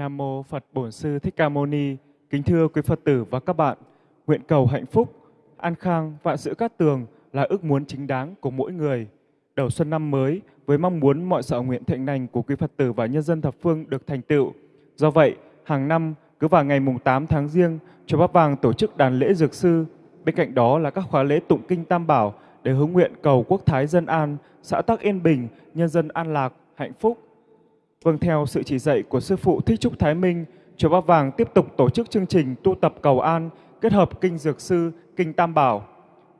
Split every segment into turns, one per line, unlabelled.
Nam mô Phật Bổn Sư Thích Ca Mâu Ni. Kính thưa quý Phật tử và các bạn, nguyện cầu hạnh phúc, an khang, vạn sự cát tường là ước muốn chính đáng của mỗi người. Đầu xuân năm mới với mong muốn mọi sở nguyện thịnh lành của quý Phật tử và nhân dân thập phương được thành tựu. Do vậy, hàng năm cứ vào ngày mùng 8 tháng riêng chùa Bát Vàng tổ chức đàn lễ dược sư. Bên cạnh đó là các khóa lễ tụng kinh Tam Bảo để hướng nguyện cầu quốc thái dân an, xã tắc yên bình, nhân dân an lạc, hạnh phúc. Vâng theo sự chỉ dạy của Sư Phụ Thích Trúc Thái Minh, Chùa ba Vàng tiếp tục tổ chức chương trình tu tập cầu an kết hợp kinh dược sư, kinh Tam Bảo.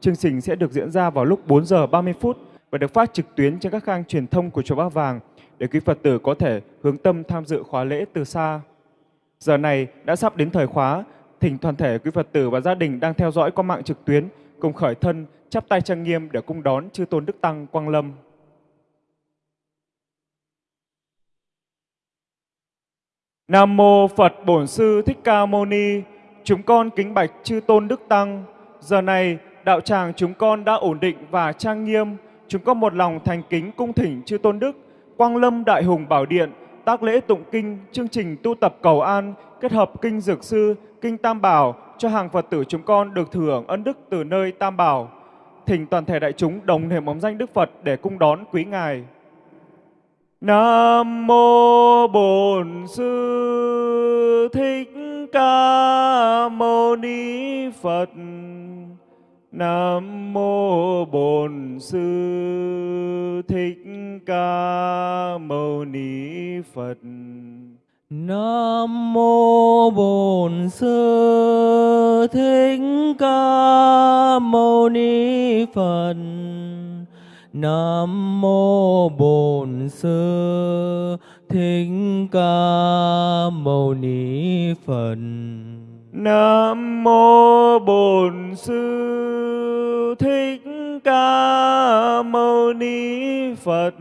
Chương trình sẽ được diễn ra vào lúc 4 giờ 30 phút và được phát trực tuyến trên các khang truyền thông của Chùa ba Vàng để quý Phật tử có thể hướng tâm tham dự khóa lễ từ xa. Giờ này đã sắp đến thời khóa, thỉnh toàn thể quý Phật tử và gia đình đang theo dõi qua mạng trực tuyến cùng khởi thân chắp tay trang nghiêm để cung đón chư tôn đức tăng quang lâm. Nam mô Phật Bổn Sư Thích Ca Mâu Ni. Chúng con kính bạch chư tôn đức tăng. Giờ này đạo tràng chúng con đã ổn định và trang nghiêm. Chúng con một lòng thành kính cung thỉnh chư tôn đức, Quang Lâm Đại Hùng Bảo Điện, tác lễ tụng kinh, chương trình tu tập cầu an, kết hợp kinh dược sư, kinh Tam Bảo cho hàng Phật tử chúng con được thừa hưởng ân đức từ nơi Tam Bảo. Thỉnh toàn thể đại chúng đồng niệm bóng danh Đức Phật để cung đón quý ngài. Nam mô Bổn Sư Thích Ca Mâu Ni Phật. Nam mô Bổn Sư Thích Ca Mâu Ni Phật.
Nam mô Bổn Sư Thích Ca Mâu Ni Phật. Nam mô Bổn Sư Thích Ca Mâu Ni Phật.
Nam mô Bổn Sư Thích Ca Mâu Ni Phật.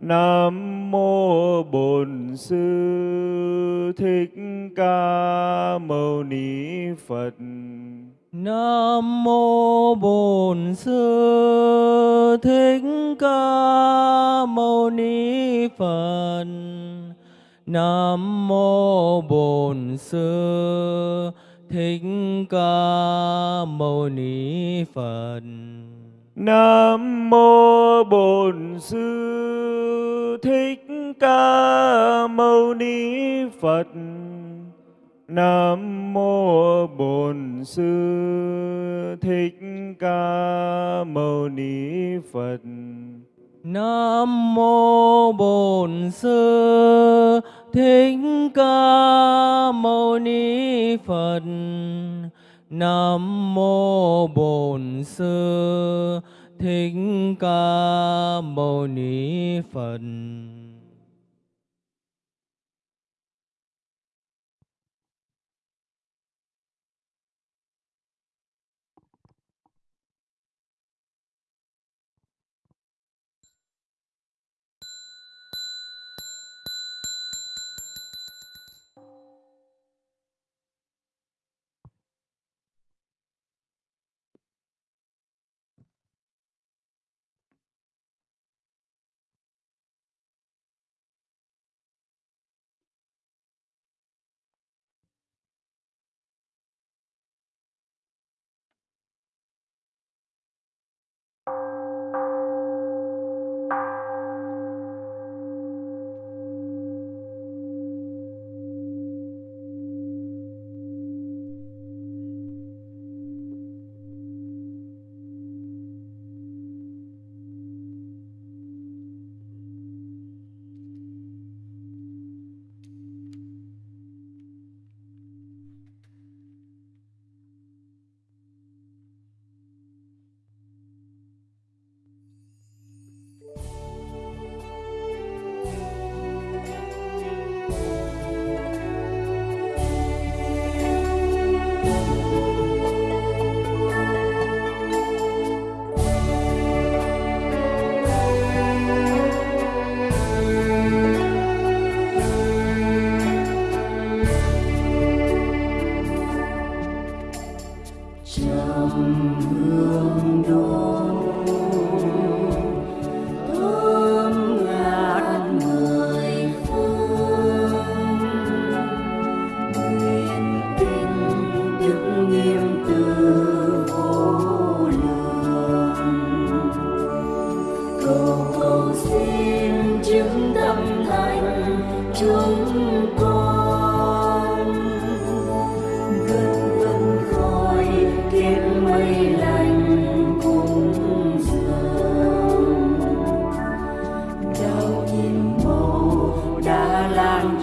Nam mô Bổn Sư Thích Ca Mâu Ni Phật.
Nam mô Bổn Sư Thích Ca Mâu Ni Phật. Nam mô Bổn Sư Thích Ca Mâu Ni Phật.
Nam mô Bổn Sư Thích Ca Mâu Ni Phật. Nam mô Bổn Sư Thích Ca Mâu Ni Phật.
Nam mô Bổn Sư Thích Ca Mâu Ni Phật. Nam mô Bổn Sư Thích Ca Mâu Ni Phật.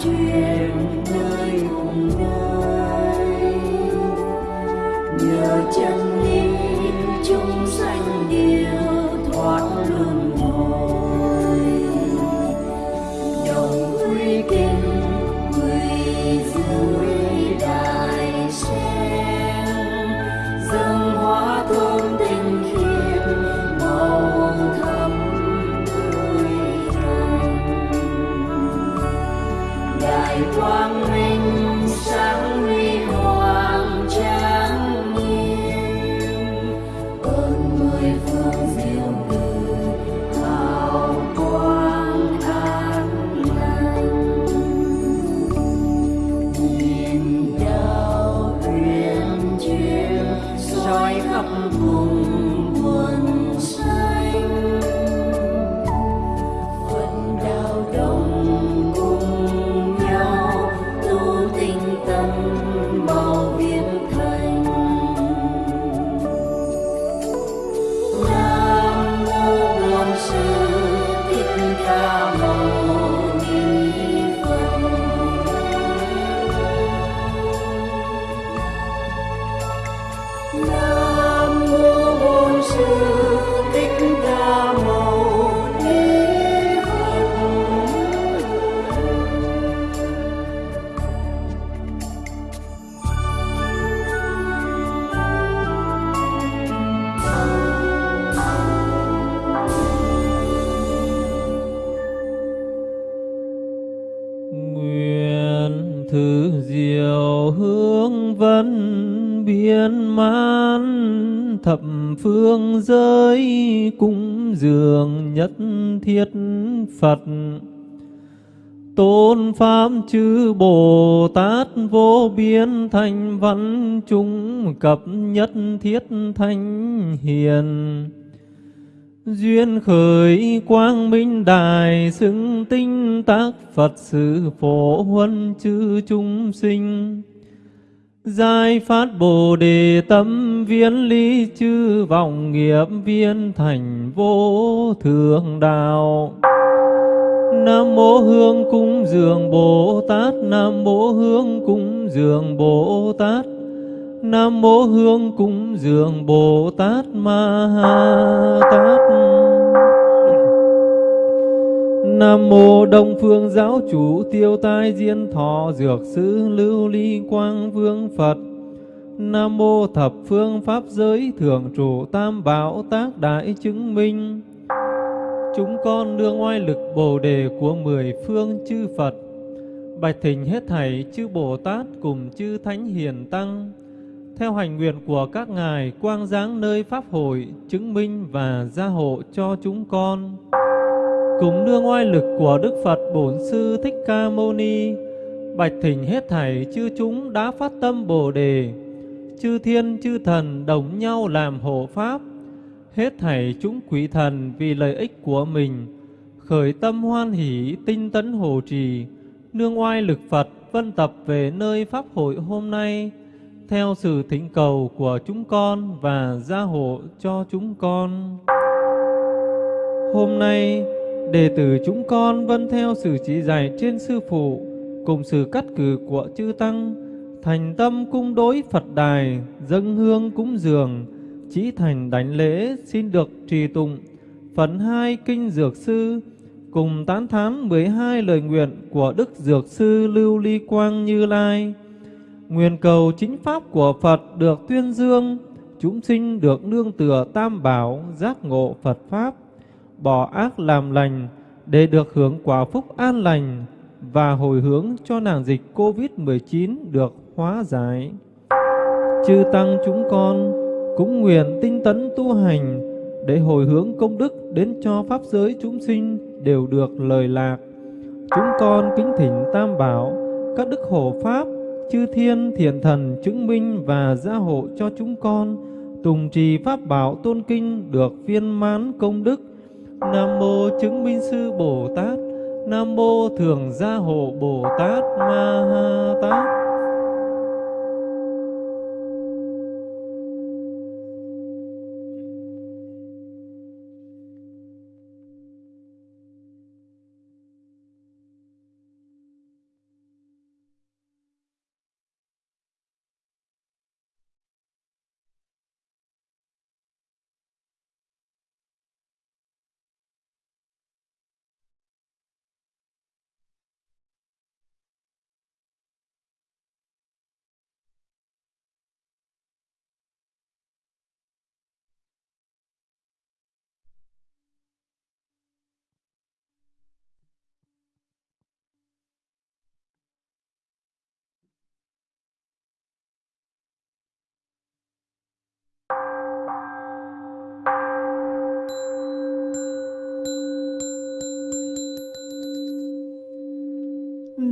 Đã Phật
Tôn Pháp chư Bồ Tát vô biên thành văn chúng cập nhất thiết thanh hiền Duyên khởi quang minh đài xứng tinh tác Phật sự phổ huân chư chúng sinh. giai phát Bồ Đề tâm viên lý chư vọng nghiệp viên thành vô thượng đạo. Nam mô Hương cung dường Bồ Tát, Nam mô Hương cung dường Bồ Tát. Nam mô Hương cúng dường Bồ Tát Ma Ha Tát. Nam mô Đông Phương Giáo Chủ Tiêu Tai Diên Thọ Dược Sư Lưu Ly Quang Vương Phật. Nam mô Thập Phương Pháp Giới Thượng Chủ Tam Bảo Tác Đại Chứng Minh. Chúng con nương oai lực Bồ Đề của mười phương chư Phật. Bạch thỉnh hết thảy chư Bồ Tát cùng chư Thánh Hiền Tăng. Theo hành nguyện của các ngài, quang giáng nơi pháp hội, chứng minh và gia hộ cho chúng con. Cùng nương oai lực của Đức Phật Bổn Sư Thích Ca Mâu Ni, bạch thỉnh hết thảy chư chúng đã phát tâm Bồ đề. Chư thiên, chư thần đồng nhau làm hộ pháp hết thảy chúng quỷ thần vì lợi ích của mình khởi tâm hoan hỷ tinh tấn hộ trì nương oai lực Phật vân tập về nơi pháp hội hôm nay theo sự thỉnh cầu của chúng con và gia hộ cho chúng con. Hôm nay, đệ tử chúng con vân theo sự chỉ dạy trên sư phụ cùng sự cắt cử của chư tăng, thành tâm cung đối Phật đài, dâng hương cúng dường, chỉ thành đánh lễ xin được trì tụng phần hai kinh dược sư cùng tán thán 12 lời nguyện của Đức Dược Sư Lưu Ly Quang Như Lai. Nguyện cầu chính pháp của Phật được tuyên dương, chúng sinh được nương tựa tam bảo, giác ngộ Phật Pháp, bỏ ác làm lành để được hưởng quả phúc an lành và hồi hướng cho nàng dịch Covid-19 được hóa giải. Chư Tăng chúng con cũng nguyện tinh tấn tu hành để hồi hướng công đức đến cho Pháp giới chúng sinh đều được lời lạc. Chúng con kính thỉnh Tam Bảo, các đức hộ Pháp, chư thiên thiện thần chứng minh và gia hộ cho chúng con tùng trì pháp bảo tôn kinh được viên mãn công đức nam mô chứng minh sư bồ tát Nam mô Thường Gia Hộ Bồ Tát Ma Ha Tát.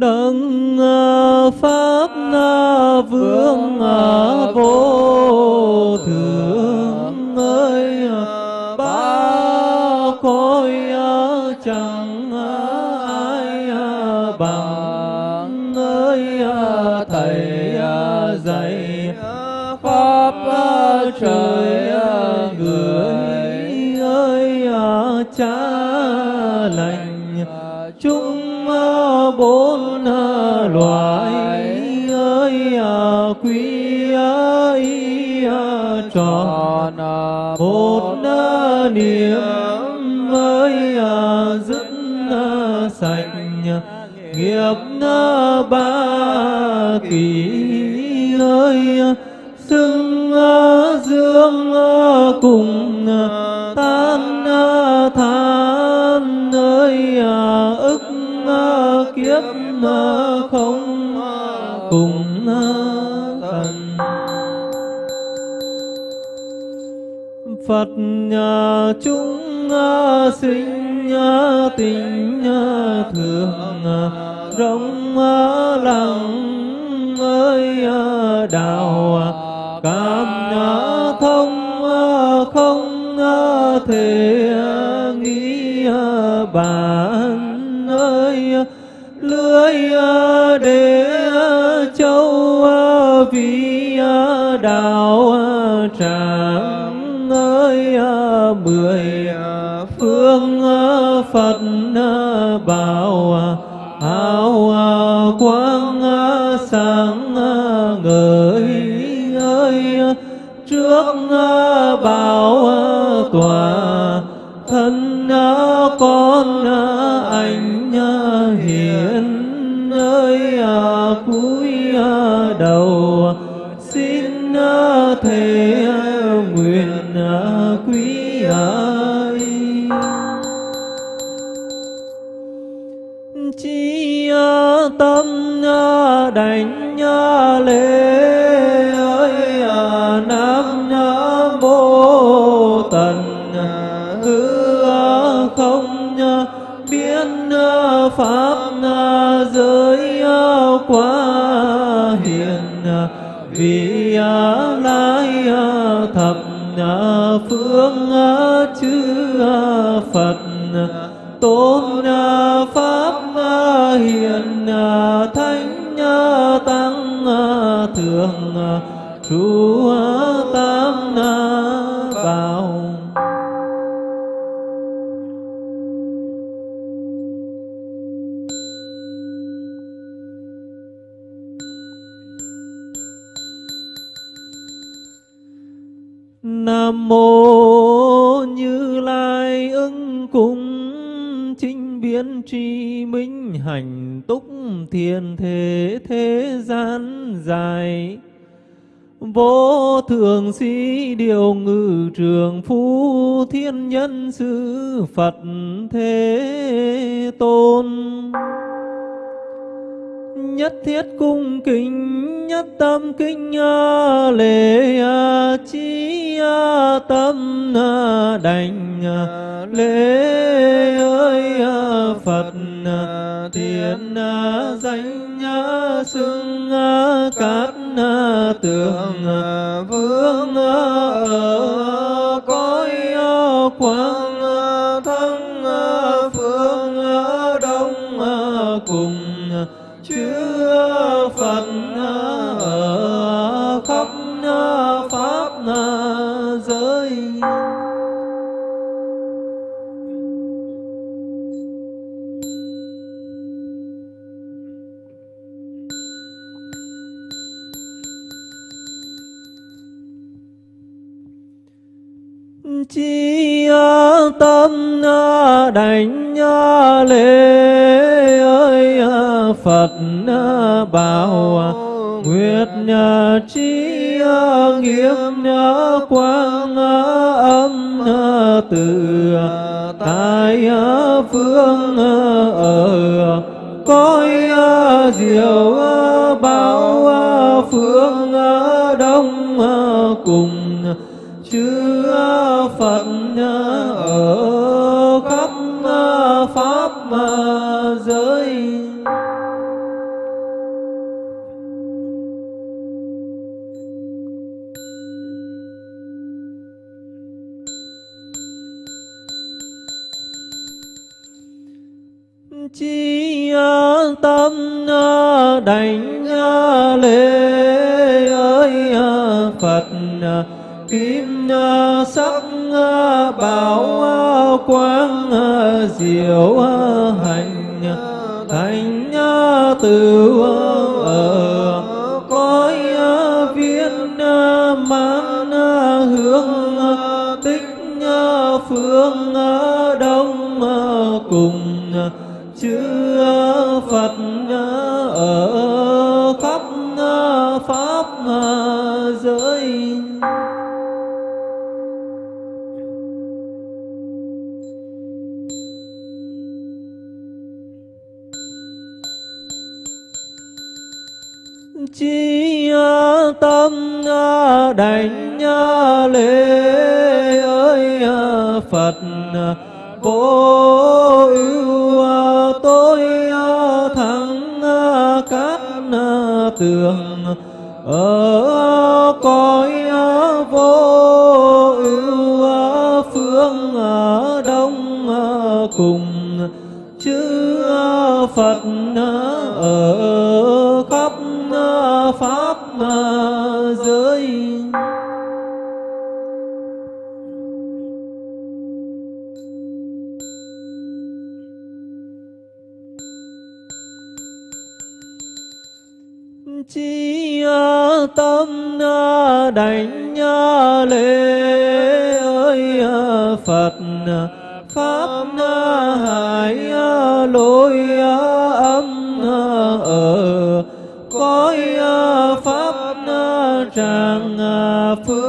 Đấng ờ, pháp ờ, vương ờ, vô thượng. Ơi ba cõi chẳng ai bằng ơi thầy dạy pháp trời ờ, ơi ờ, quý ơi ờ, tròn một ờ, niệm ơi ờ, dứt sạch nghiệp ba kỳ ơi ờ, xưng dương cùng ờ, tan than ơi ức kiếp Phật nhà chúng ờ, sinh ờ, tình ờ, thường rộng ờ, lặng ơi đạo cảm ờ, thông không ờ, thể nghĩ ờ, bản ơi lưới để châu vì đạo ờ, Phật bảo áo hào quang sáng người ngời ơi trước bảo tòa thân con anh pháp giới quá hiền vì lai thập phương chư Phật tôn pháp hiền thánh tăng thượng ờ, trụ mô Như Lai ưng cung chính biến tri minh hành túc thiền thế thế gian dài. Vô thường sĩ điều ngự trường phu thiên nhân sư Phật thế tôn nhất thiết cung kính nhất tâm kinh a, à, lễ a, chi a, tâm a, đảnh a, lễ ơi a, Phật a, thiện a, danh a, xưng a, cát a, tường a, vương a, ở cõi a, quang chi tâm đảnh lễ ơi Phật bảo à, nguyệt chi nghiêm quang âm từ à, tại phương ở à, cõi diệu bảo phương đông cùng chư phật ở khắp ờ, pháp giới. Chi ờ, tâm ờ, đảnh lễ kim sắc bảo quang diệu hành thành từ ở cõi viên mang hướng tích phương đông cùng chữ đảnh lễ ơi Phật vô ưu tôi thắng các tường ở cõi vô ưu phương à, đông à, cùng. Chư Phật tâm đảnh lễ ơi Phật pháp hải lối âm ở cõi pháp tràng phương.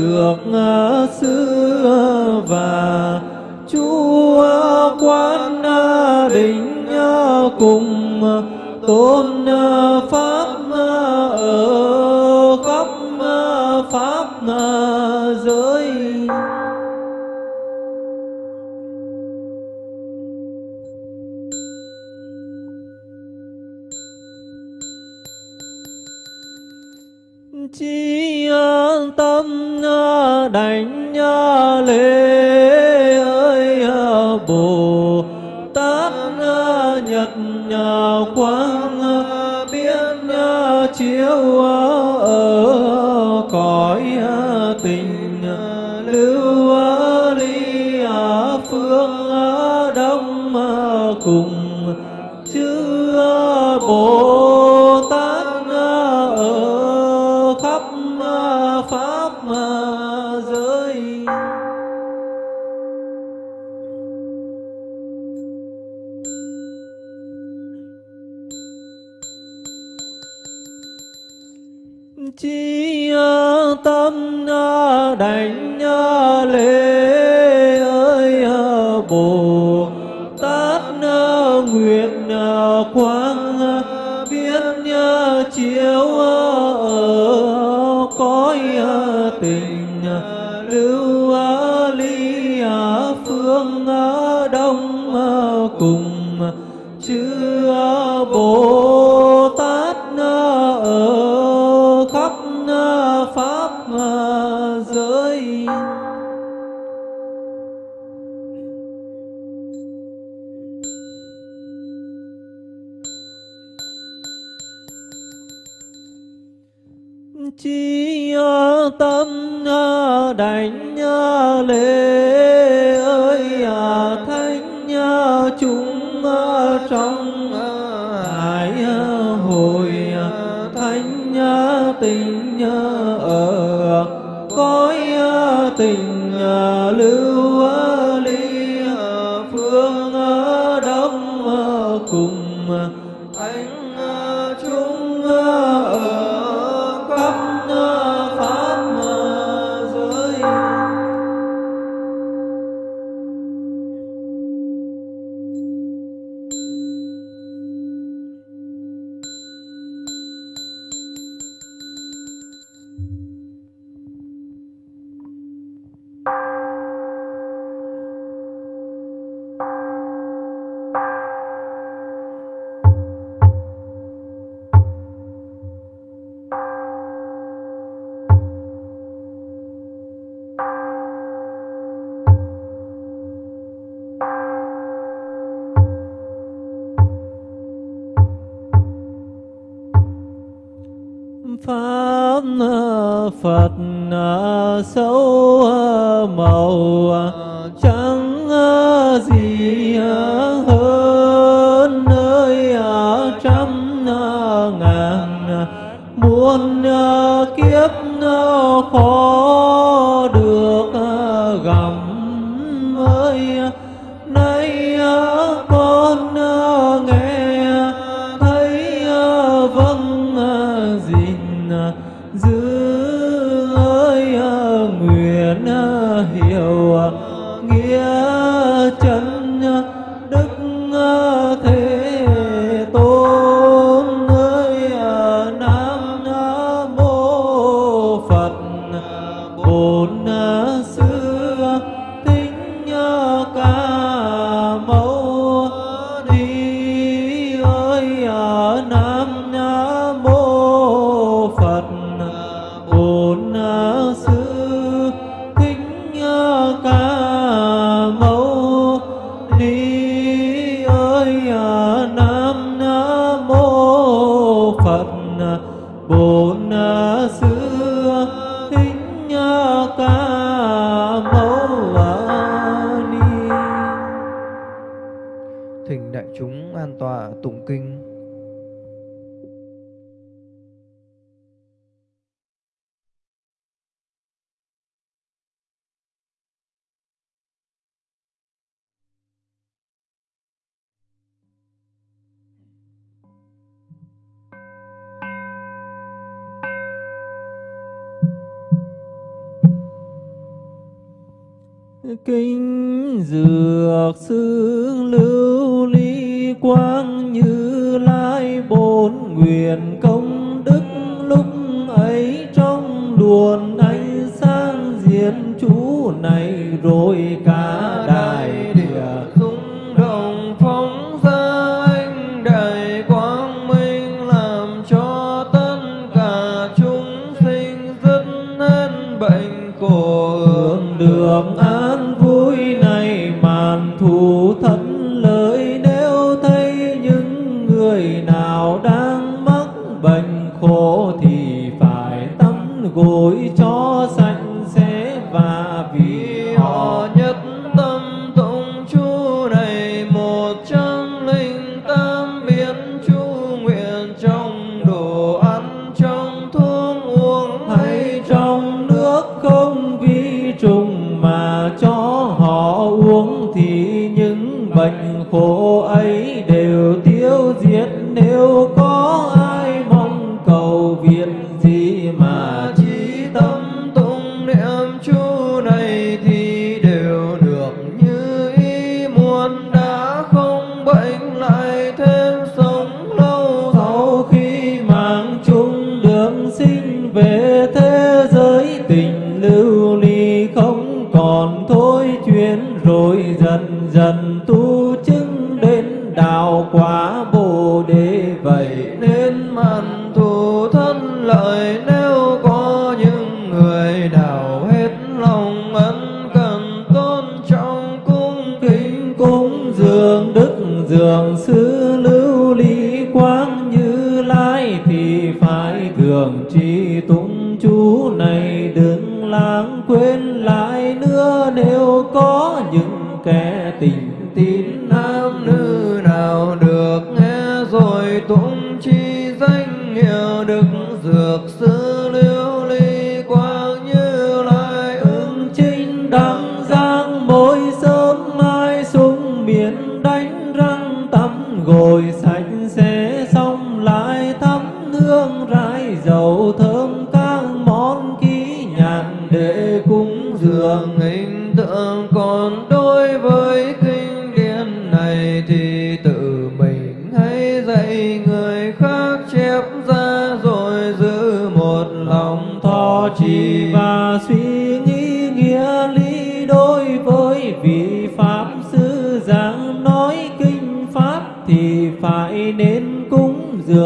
dược xưa và chúa quán đình cùng tôn à, pháp à, ở আলে đánh lễ ơi à, thánh chúng trong à, hải hồi à, thánh tình nhớ ở cõi tình dược sư lưu ly quang như lai bốn nguyện công đức lúc ấy trong luồn ánh sáng diện chú này rồi cả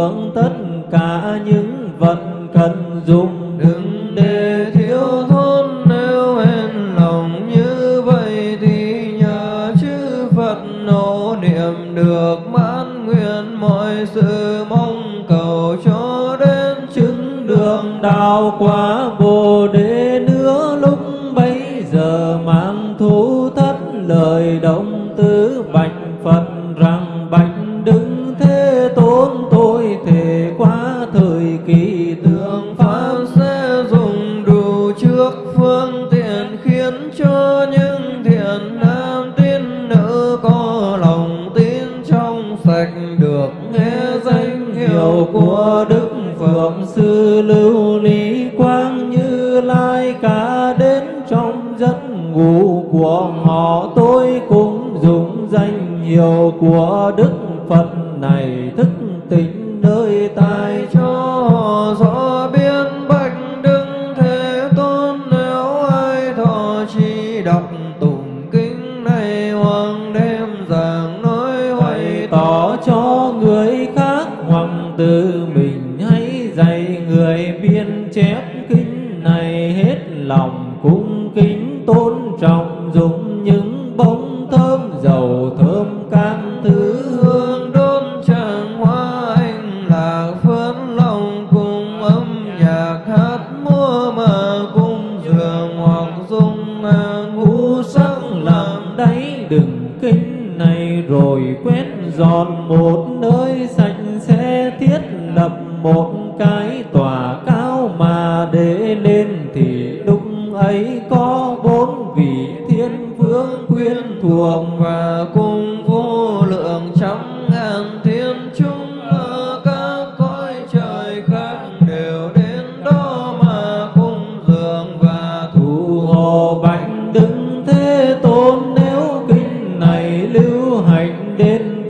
hưởng tất cả những vật cần dùng.
Đừng để thiếu thốn nếu hèn lòng như vậy thì nhờ chư Phật nỗ niệm được mãn nguyện mọi sự mong cầu cho đến chứng
đường đạo quả.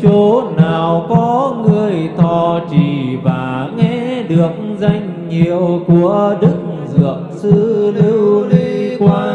chỗ
nào có người
thọ
trì và nghe được danh hiệu
của đức dược sư lưu ly quan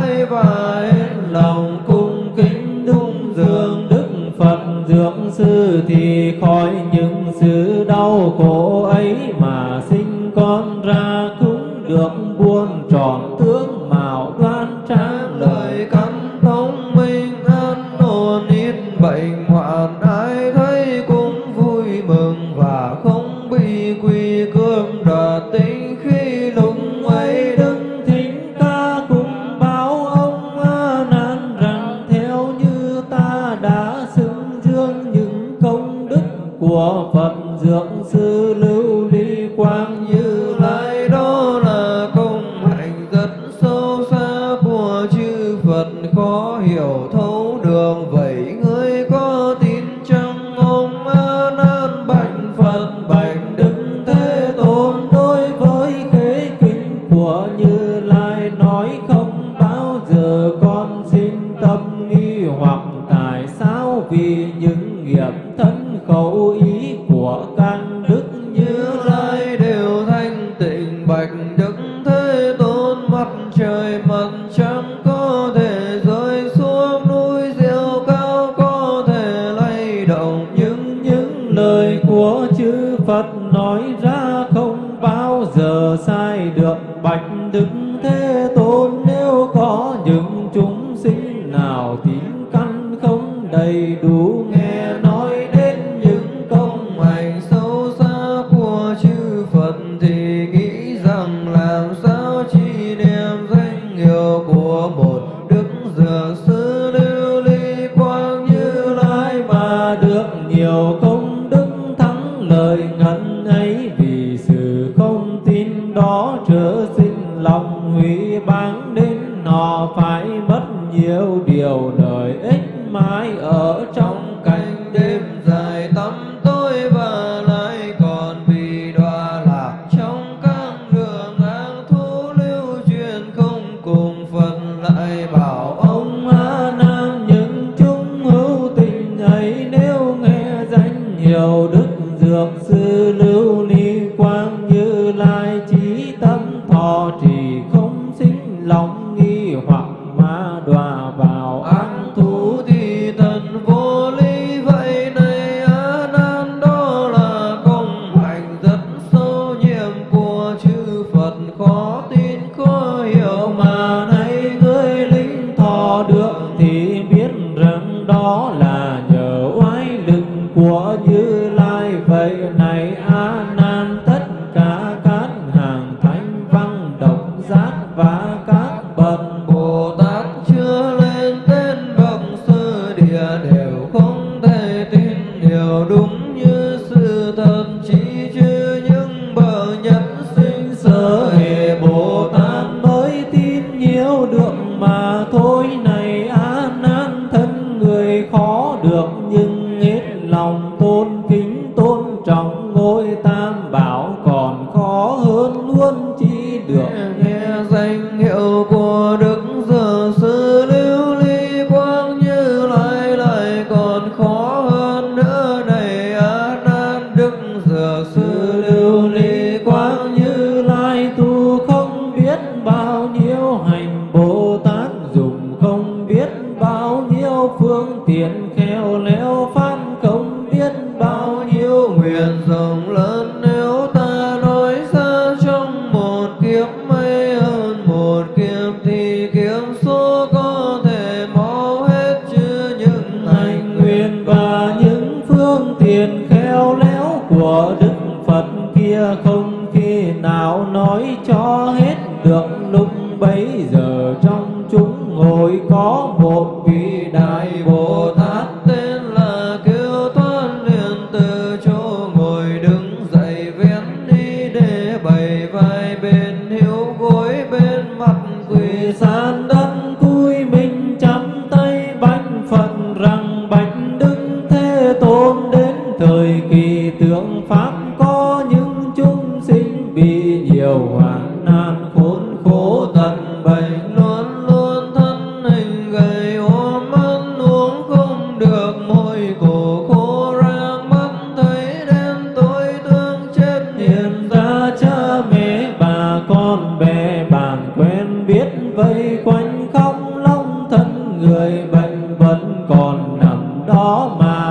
mãi vai
lòng quanh không long thân người bệnh vẫn còn nằm đó mà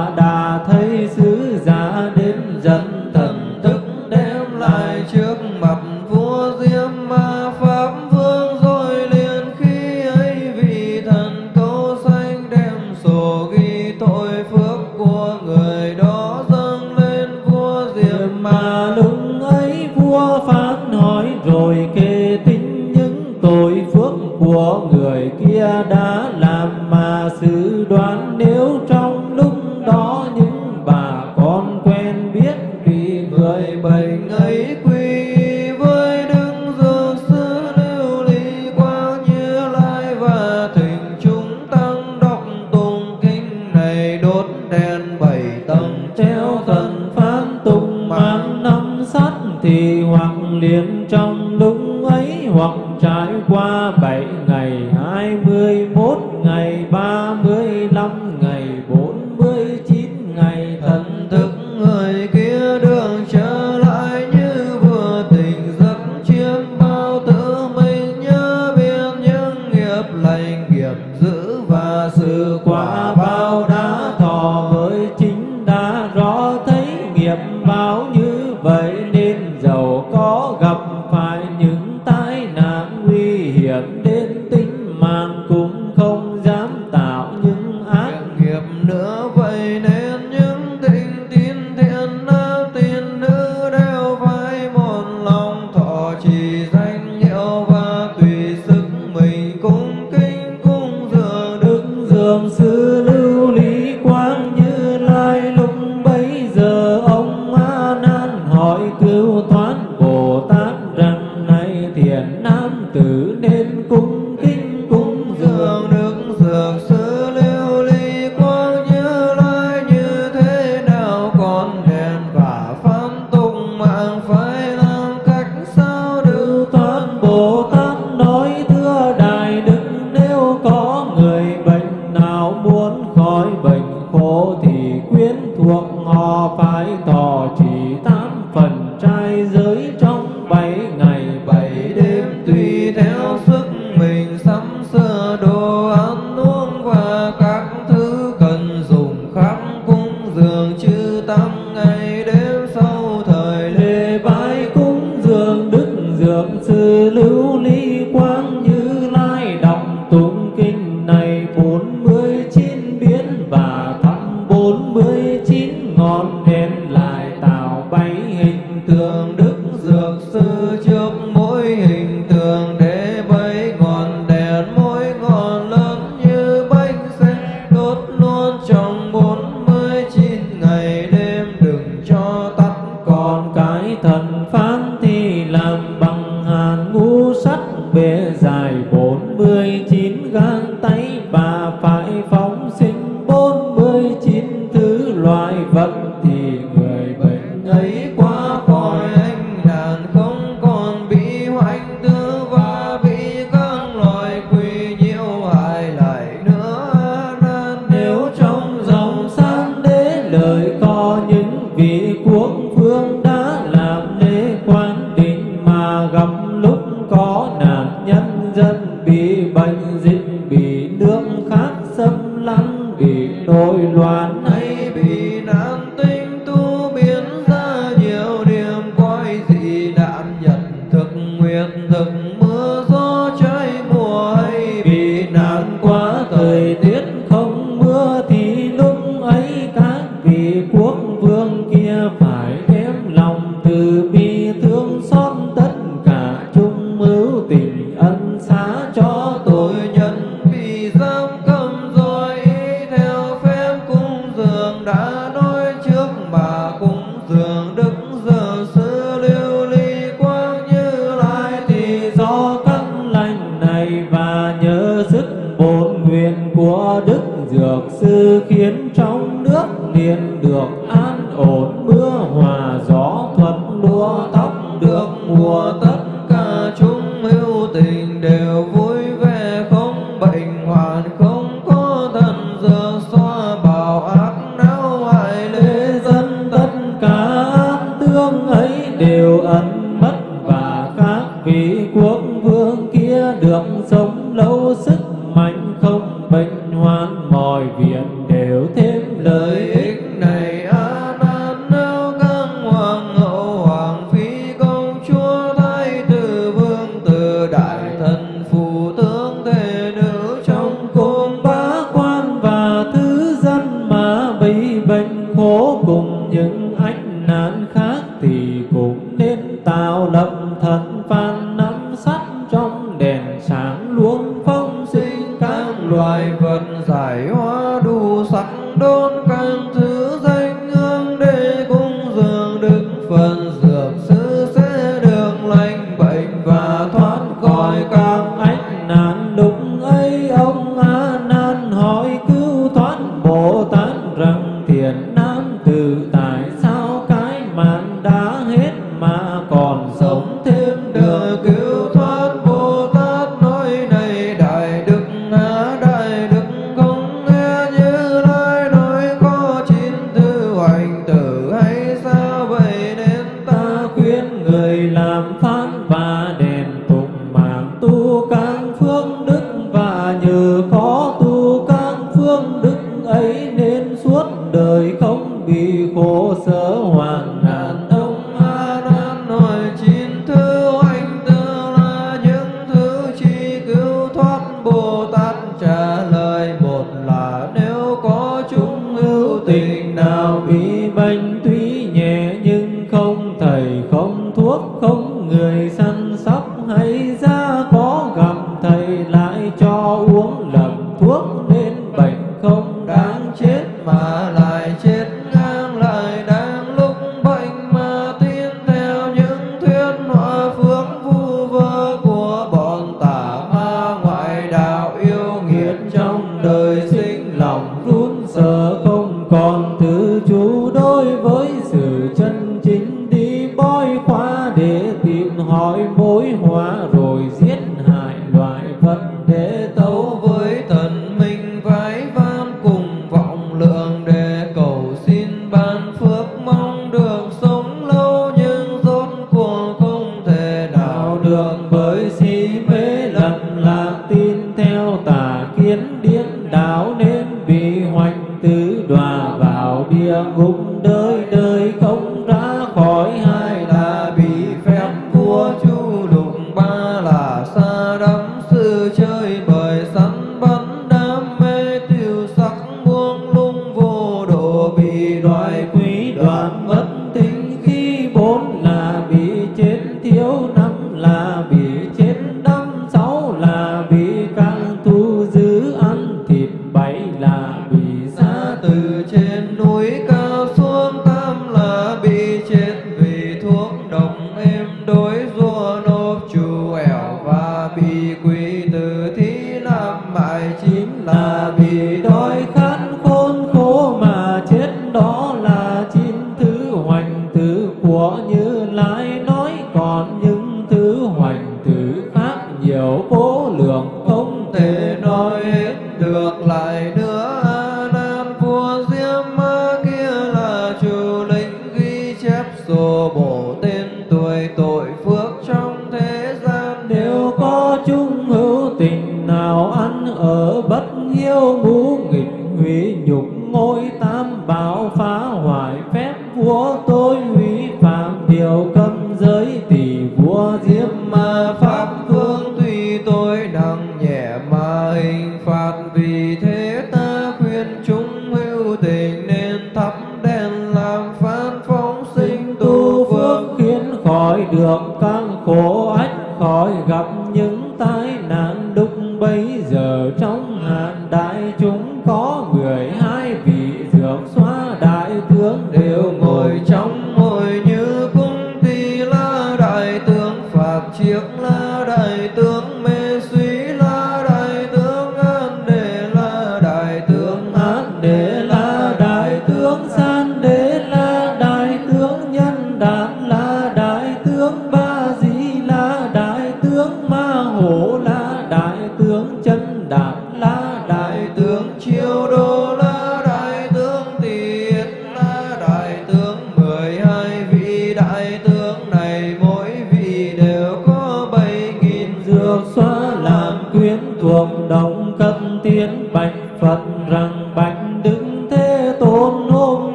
mọi việc đều thêm
lợi
ích. Đọa vào địa ngục đời đời.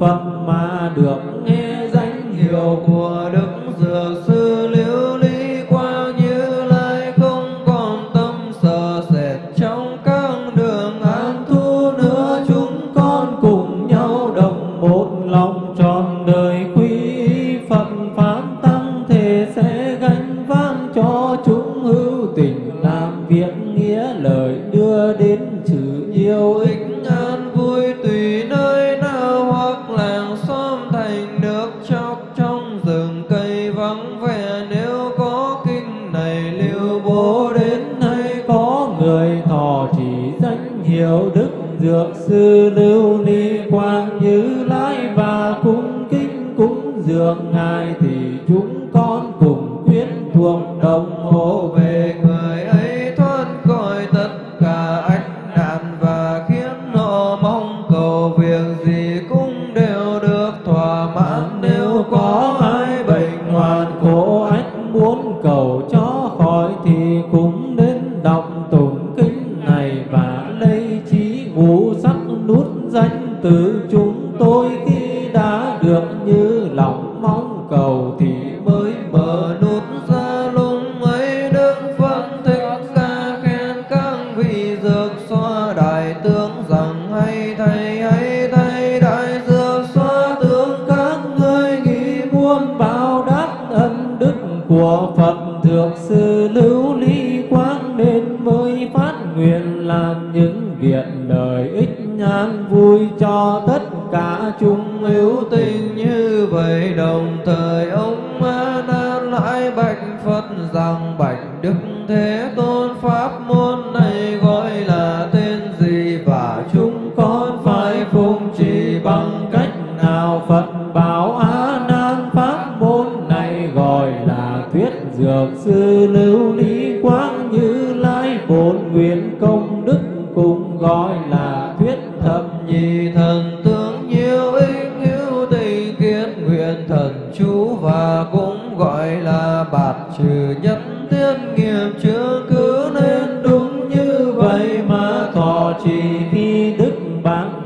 Phật.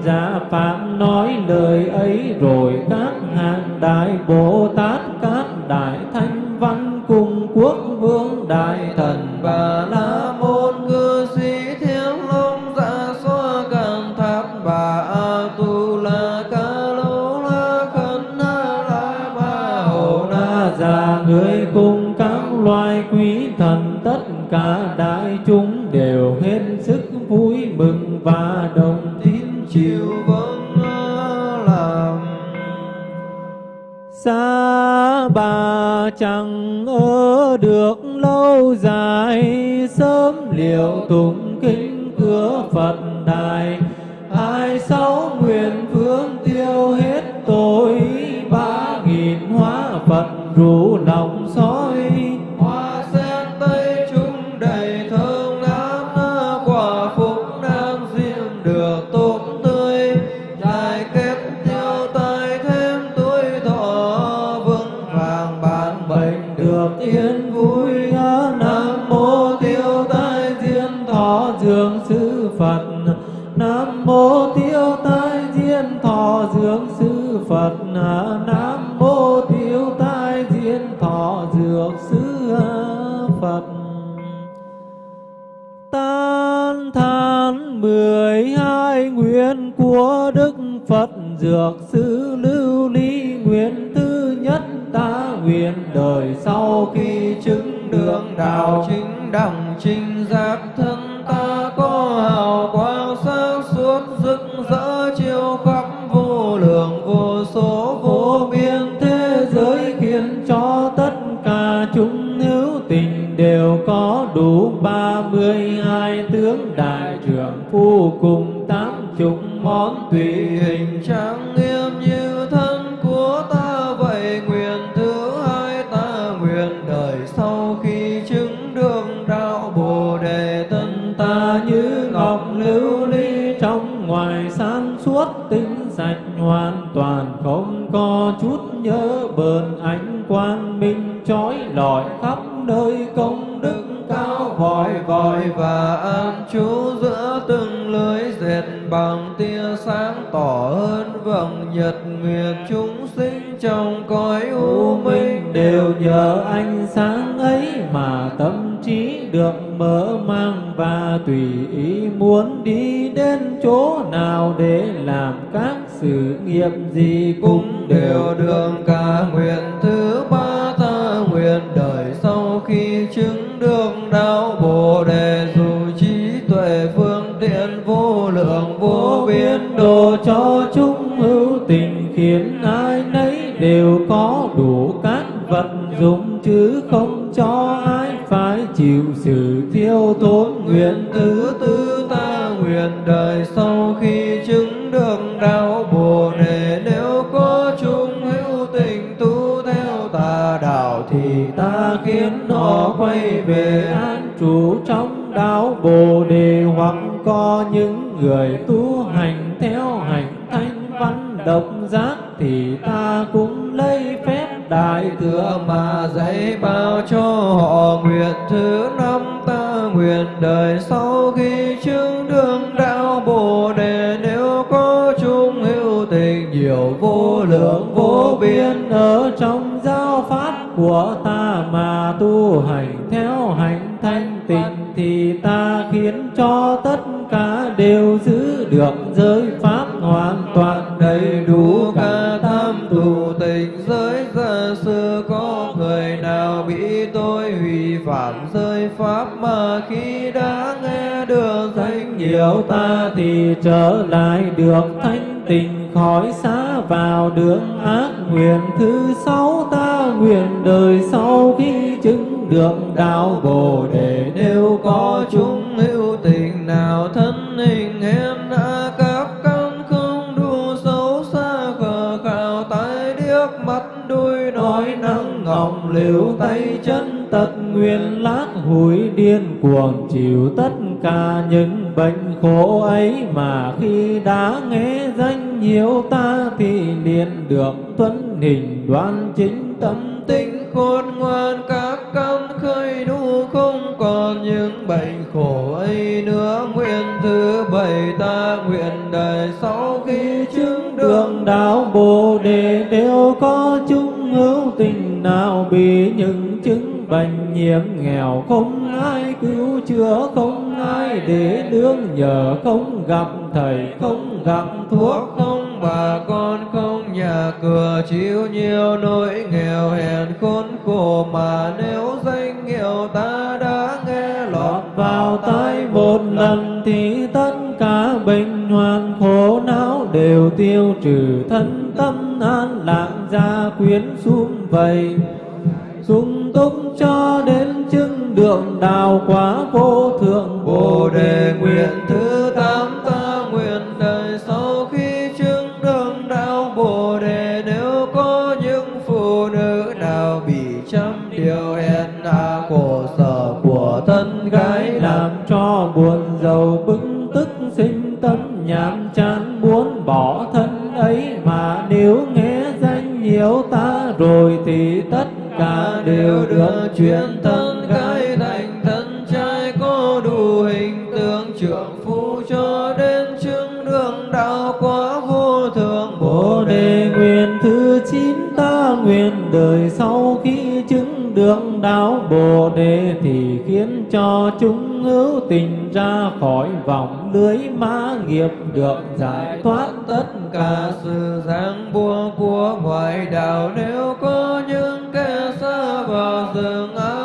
giả phạm nói lời ấy rồi các hàng đại bồ tát, các đại thanh văn cùng quốc vương đại thần và chẳng ở được lâu dài sớm liệu
tùng vòng nhật nguyệt chúng sinh trong cõi u minh
đều nhờ ánh sáng ấy mà tâm trí được mở mang và tùy ý muốn đi đến chỗ nào để làm các sự nghiệp gì
cũng đều được. Cả nguyện thứ ba
chứ không cho ai phải chịu sự thiêu tốn nguyện tứ
tư ta nguyện đời sau khi chứng được đạo bồ đề nếu có chung hữu tình tu theo tà đạo thì ta khiến họ quay về
an trú trong đạo bồ đề hoặc có những người tu hành theo hành thanh văn độc giác thì ta cũng lấy phép đại thừa
mà dạy bao cho họ nguyện thứ năm ta nguyện đời sau khi chứng đương đạo bồ đề. Nếu có chung hữu tình nhiều vô lượng, vô biên
ở trong giáo pháp của ta mà tu hành theo hành thanh tịnh thì ta khiến cho tất cả đều giữ được giới pháp hoàn toàn
đầy đủ cả tam thủ tình giới. Phạm giới pháp mà khi đã nghe được danh
nhiều ta thì trở lại được thanh tình khỏi xa vào đường ác nguyện thứ sáu, ta nguyện đời sau khi chứng được đạo bồ đề. Nếu có chúng
hữu tình nào thân hình heo lòng liễu tay chân
tật nguyên lát hủi điên cuồng chịu tất cả những bệnh khổ ấy mà khi đã nghe danh nhiêu ta thì liền được tuấn hình đoan chính tâm
tinh khôn ngoan, các căn khơi đủ không còn những bệnh khổ ấy nữa. Nguyện thứ bảy ta nguyện đời sau khi chứng
đường đạo bồ đề đều có chúng hữu tình nào, bị những chứng bệnh nhiễm nghèo, không ai cứu chữa, không ai để nương nhờ, không gặp thầy, không gặp thuốc,
không bà con, không nhà cửa, chịu nhiều nỗi nghèo hèn khốn khổ mà nếu danh hiệu ta đã nghe lọt
vào tai một lần thì tất cả bệnh hoạn khổ não đều tiêu trừ. Thân tâm an lạc gia quyến xuống vầy sung túc cho đến chứng đường đạo quả vô thượng
Bồ đề nguyện thứ tám ta nguyện đời sau khi chứng đường đạo Bồ đề. Nếu có những phụ nữ nào bị trăm điều hèn hạ khổ sở của thân gái làm
làm cho buồn giàu bức tức sinh tâm nhàm chán muốn bỏ thân ấy. Mà nếu nghe danh nhiều ta rồi thì tất cả đều được
chuyển thân gái thành thân trai có đủ hình tượng trưởng phu cho đến chứng đường đạo quá vô thượng
Bồ đề nguyện thứ chín ta nguyện đời sau khi chứng đường đạo Bồ đề thì khiến cho chúng hữu tình ra khỏi vòng lưới ma nghiệp được giải thoát. Tất cả
sự giang buông của ngoại đạo, nếu có những kẻ xa vào rừng ác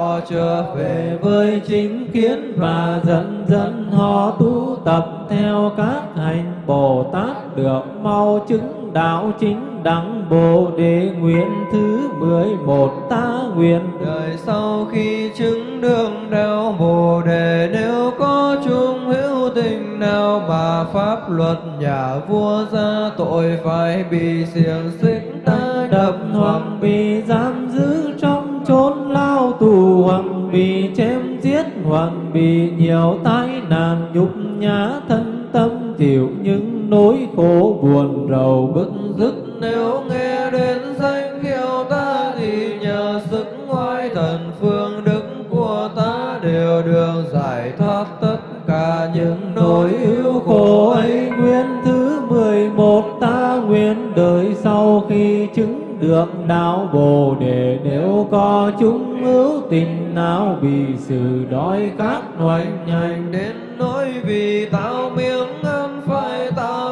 họ trở về
với chính kiến và dần dần họ tu tập theo các hành Bồ Tát được mau chứng đạo chính đẳng Bồ đề nguyện thứ mười một ta nguyện.
Đời sau khi chứng đường đạo bồ đề nếu có chung hữu tình nào mà pháp luật nhà vua ra tội phải bị xiềng xích ta
đập hoặc bị giam giữ trong chốn lao tù hoặc bị chém giết hoặc bị nhiều tai nạn, nhục nhã thân tâm, chịu những nỗi khổ buồn rầu bức
dứt nếu nghe đến danh hiệu ta thì nhờ sức ngoại thần phương đức của ta đều được giải thoát tất cả những nỗi ưu khổ ấy.
Nguyện thứ mười một ta nguyện đời sau khi chứng tượng đạo bồ đề nếu có chúng hữu tình nào bị sự đói khát hoành hành.
Đến nỗi vì tao miếng ăn phải
tao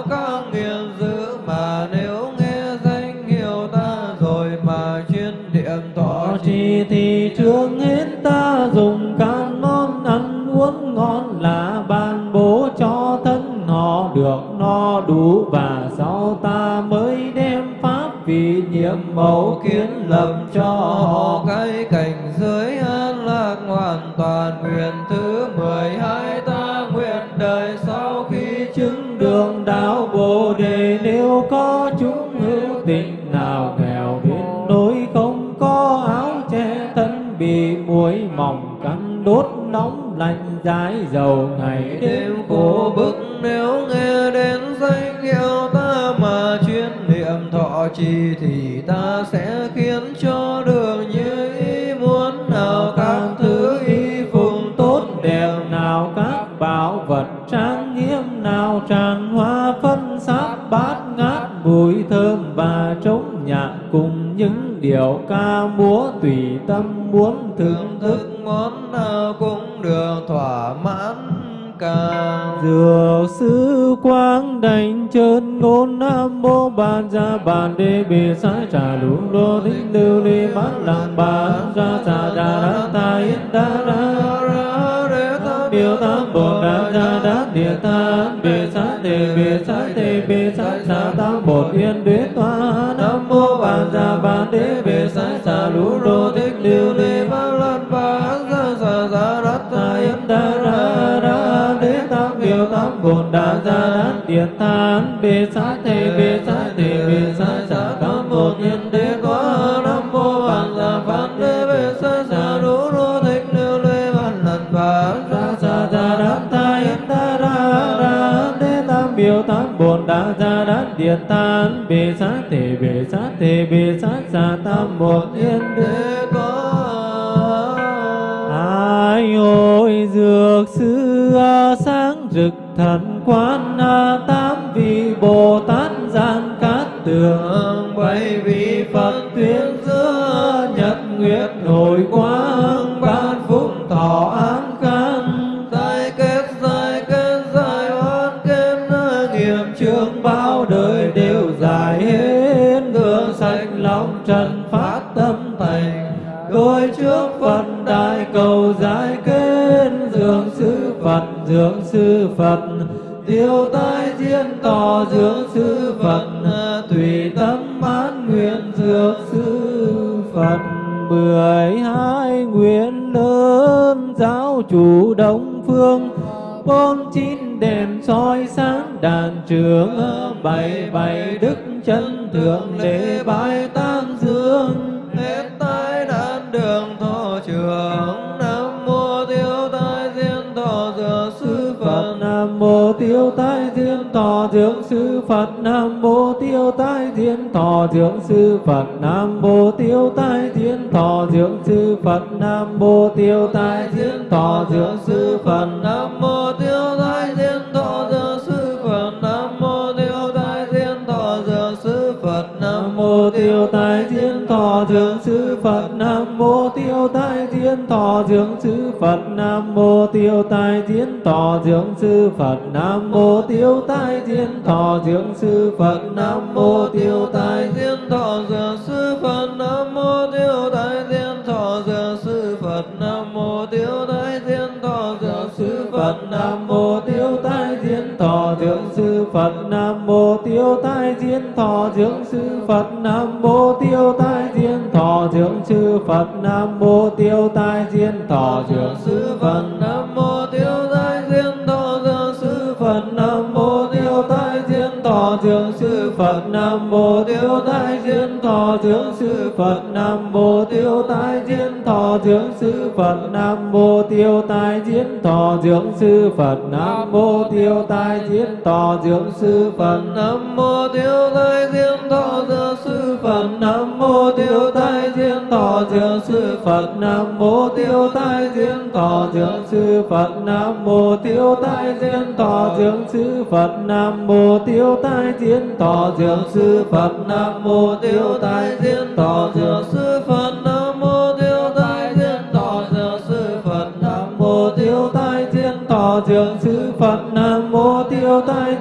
nhiệm mẫu kiến lập cho họ
cái cảnh giới an lạc hoàn toàn nguyện thứ mười hai ta nguyện đời sau khi chứng
đường đạo bồ đề. Nếu có chúng hữu tình nào nghèo đến nỗi không có áo che thân bị muối mỏng cắn, đốt nóng lạnh dài dầu ngày đêm khổ bức,
nếu nghe đến danh hiệu thọ trì thì ta sẽ khiến cho đường như ý muốn nào các thứ y phùng
tốt đẹp nào các bảo vật trang nghiêm nào tràn hoa phân sát bát ngát mùi thơm và trống nhạc cùng những điệu ca múa tùy tâm muốn thưởng thức
thức món nào cũng được thỏa mãn cả
Dược sư quang đảnh chân ngôn nam mô bàn gia bàn đê bì sai trà lũ đô thích lưu ly bát lặng bàn ra trà đà đá ta yên đa đa Biểu tam bồ đà gia đát địa tan bì sát tề bì sát tề bì sát sa tam bột yên đế toa nam mô bàn gia bàn đê bì sai trà lũ đô thích lưu ly bát lặng bàn ra sa sa bồn đà ra đán điện than bê xá thề, bê xá thề, bê xá xả tam một nhân đế có nam mô bàn già phán đế, bê xá xả đủ đô thích lưu lê văn lần và ra xả ra đán ta yên ta ra ra đế tam biểu tam bồn đà ra đán điện than bê xá thề, bê xá thề, bê xá xả tam một nhân đế
có.
Ai ôi dược xưa xa thần quan a, tám vị Bồ Tát gian cát tường
bảy vị
Phật tuyên thượng
sư
phật nam tái thiên thọ dưỡng sư phật nam mô tiêu tái thiên thọ dưỡng sư phật nam mô tiêu tái thiết thọ dưỡng sư Phật. Nam mô tiêu tai thiết thọ dưỡng sư Phật.
Nam mô tiêu tai diên thọ
dưỡng sư phật. Nam mô tiêu tai diên thọ dưỡng sư Phật. Nam mô tiêu tai diên thọ dưỡng sư Phật. Nam mô tiêu tai diên thọ dưỡng sư Phật. Nam mô tiêu tai
diên thọ
dưỡng sư Phật. Nam mô tiêu tai diên thọ dưỡng sư Phật.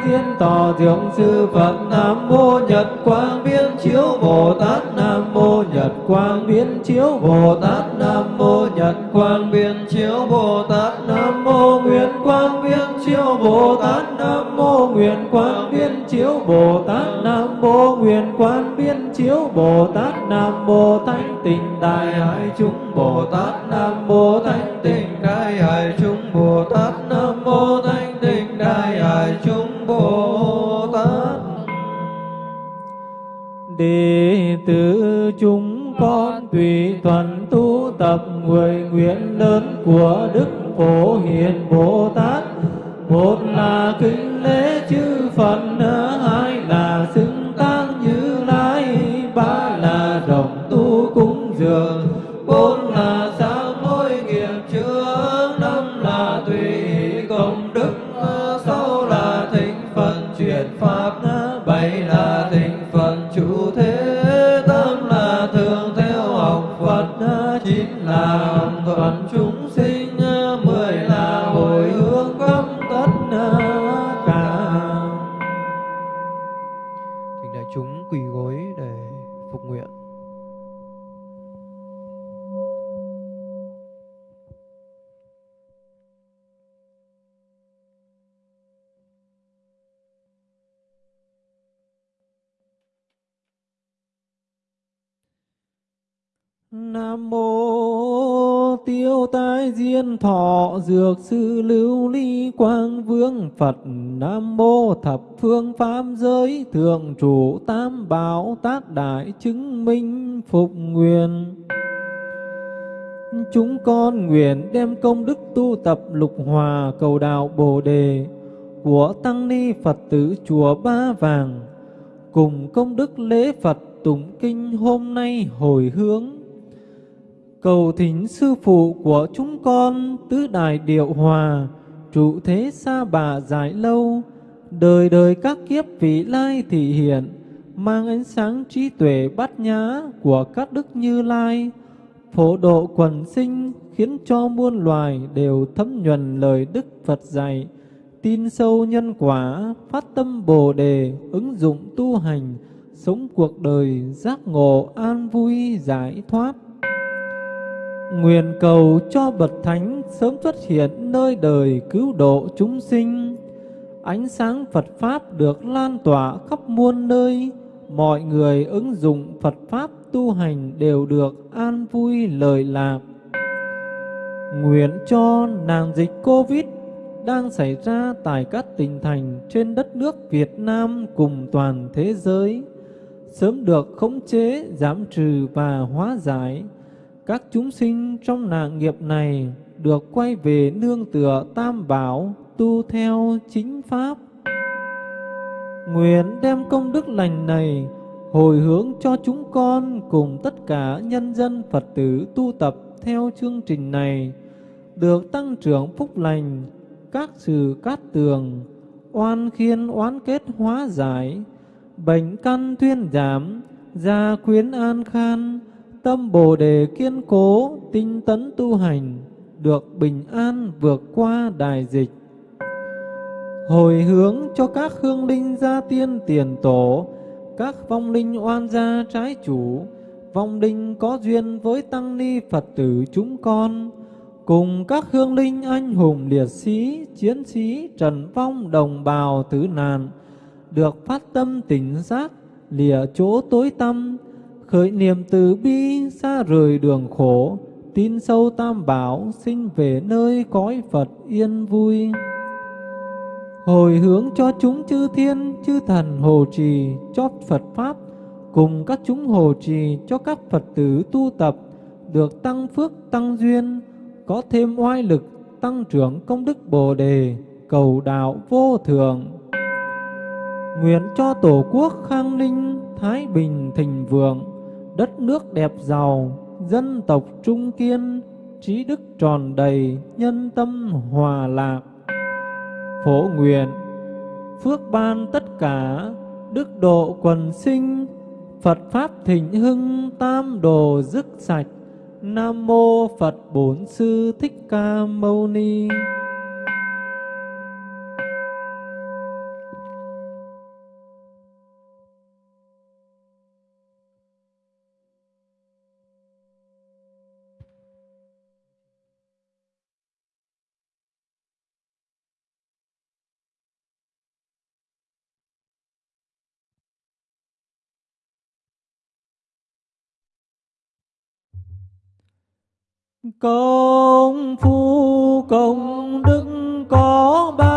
Tiêu tai dưỡng sư Phật Nam mô Nhật Quang Biến Chiếu Bồ Tát Nam mô Nhật Quang Biến Chiếu Bồ Tát Nam mô Nhật Quang Biến
chiếu bồ tát
Nam mô Nguyện Quang Biến Chiếu Bồ Tát Nam mô Nguyện Quang Biến Chiếu Bồ Tát Nam mô Nguyện Quang Biến Chiếu Bồ Tát Nam mô Thánh Tình Đại Hải Chúng Bồ Tát cập mười nguyện lớn của đức phổ hiền bồ tát. Một là kính Dược Sư Lưu Ly Quang Vương, Phật Nam mô Thập Phương Pháp Giới, Thượng Chủ Tam Bảo Tác Đại Chứng Minh Phục Nguyện. Chúng con nguyện đem công đức tu tập lục hòa cầu đạo Bồ Đề của Tăng Ni Phật tử Chùa Ba Vàng. Cùng công đức lễ Phật tụng kinh hôm nay hồi hướng cầu thỉnh sư phụ của chúng con tứ đại điệu hòa, trụ thế xa bà dài lâu. Đời đời các kiếp vị lai thị hiện, mang ánh sáng trí tuệ bát nhã của các đức như lai. Phổ độ quần sinh khiến cho muôn loài đều thấm nhuần lời đức Phật dạy, tin sâu nhân quả, phát tâm bồ đề, ứng dụng tu hành, sống cuộc đời giác ngộ an vui, giải thoát. Nguyện cầu cho bậc thánh sớm xuất hiện nơi đời cứu độ chúng sinh. Ánh sáng Phật Pháp được lan tỏa khắp muôn nơi, mọi người ứng dụng Phật Pháp tu hành đều được an vui lời lạc. Nguyện cho nạn dịch Covid đang xảy ra tại các tỉnh thành trên đất nước Việt Nam cùng toàn thế giới sớm được khống chế, giảm trừ và hóa giải các chúng sinh trong nạn nghiệp này được quay về nương tựa tam bảo, tu theo chính pháp. Nguyện đem công đức lành này hồi hướng cho chúng con cùng tất cả nhân dân Phật tử tu tập theo chương trình này, được tăng trưởng phúc lành, các sự cát tường, oan khiên oán kết hóa giải, bệnh căn thuyên giảm, gia quyến an khan, tâm Bồ đề kiên cố, tinh tấn tu hành, được bình an vượt qua đại dịch. Hồi hướng cho các hương linh gia tiên tiền tổ, các vong linh oan gia trái chủ, vong linh có duyên với tăng ni Phật tử chúng con, cùng các hương linh anh hùng liệt sĩ, chiến sĩ, trần vong đồng bào tử nạn, được phát tâm tỉnh giác, lìa chỗ tối tâm, khởi niệm từ bi xa rời đường khổ, tin sâu tam bảo sinh về nơi cõi Phật yên vui. Hồi hướng cho chúng chư thiên, chư thần hồ trì, cho Phật pháp, cùng các chúng hồ trì, cho các Phật tử tu tập, được tăng phước, tăng duyên, có thêm oai lực, tăng trưởng công đức Bồ đề, cầu đạo vô thường nguyện cho tổ quốc khang ninh thái bình thịnh vượng đất nước đẹp giàu, dân tộc trung kiên, trí đức tròn đầy, nhân tâm hòa lạc. Phổ nguyện, phước ban tất cả, đức độ quần sinh, Phật Pháp thịnh hưng, tam đồ dứt sạch. Nam Mô Phật Bổn Sư Thích Ca Mâu Ni Công phu công đức có bao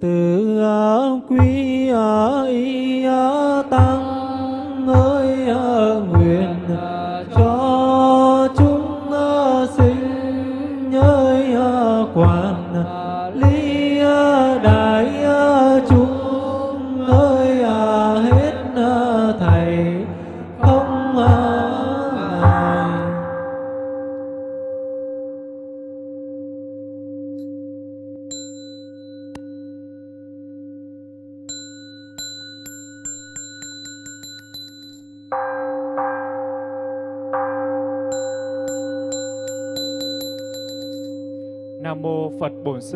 từ quý ấy tăng ơi nguyện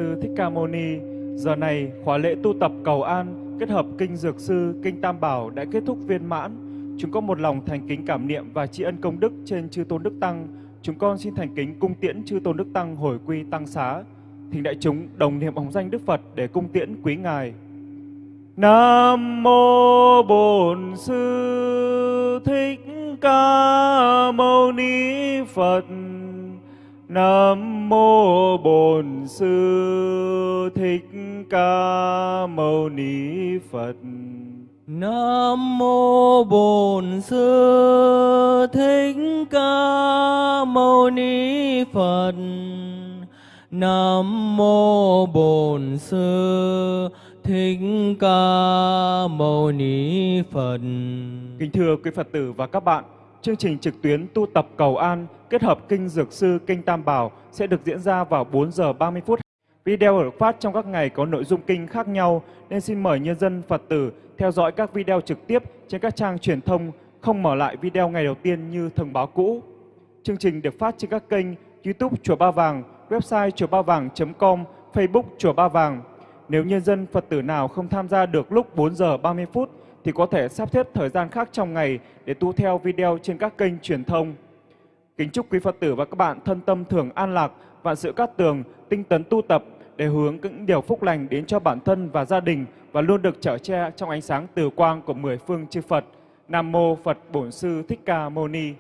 Sư Thích Ca Mâu Ni. Giờ này khóa lễ tu tập cầu an kết hợp kinh Dược Sư, kinh Tam Bảo đã kết thúc viên mãn. Chúng con một lòng thành kính cảm niệm và tri ân công đức trên chư tôn đức tăng. Chúng con xin thành kính cung tiễn chư tôn đức tăng hồi quy tăng xá. Thỉnh đại chúng đồng niệm bóng danh Đức Phật để cung tiễn quý ngài. Nam mô Bổn Sư Thích Ca Mâu Ni Phật. Nam mô Bổn Sư Thích Ca Mâu Ni Phật.
Nam mô Bổn Sư Thích Ca Mâu Ni Phật. Nam mô Bổn Sư Thích Ca Mâu Ni Phật.
Kính thưa quý Phật tử và các bạn, chương trình trực tuyến tu tập cầu an kết hợp kinh Dược Sư, kinh Tam Bảo sẽ được diễn ra vào 4 giờ 30 phút. Video được phát trong các ngày có nội dung kinh khác nhau nên xin mời nhân dân Phật tử theo dõi các video trực tiếp trên các trang truyền thông, không mở lại video ngày đầu tiên như thông báo cũ. Chương trình được phát trên các kênh YouTube Chùa Ba Vàng, website chùa ba vàng.com, Facebook Chùa Ba Vàng. Nếu nhân dân Phật tử nào không tham gia được lúc 4 giờ 30 phút thì có thể sắp xếp thời gian khác trong ngày để tu theo video trên các kênh truyền thông. Kính chúc quý Phật tử và các bạn thân tâm thường an lạc, vạn sự cát tường, tinh tấn tu tập để hướng những điều phúc lành đến cho bản thân và gia đình và luôn được trở che trong ánh sáng từ quang của mười phương chư Phật. Nam mô Phật Bổn Sư Thích Ca Mâu Ni.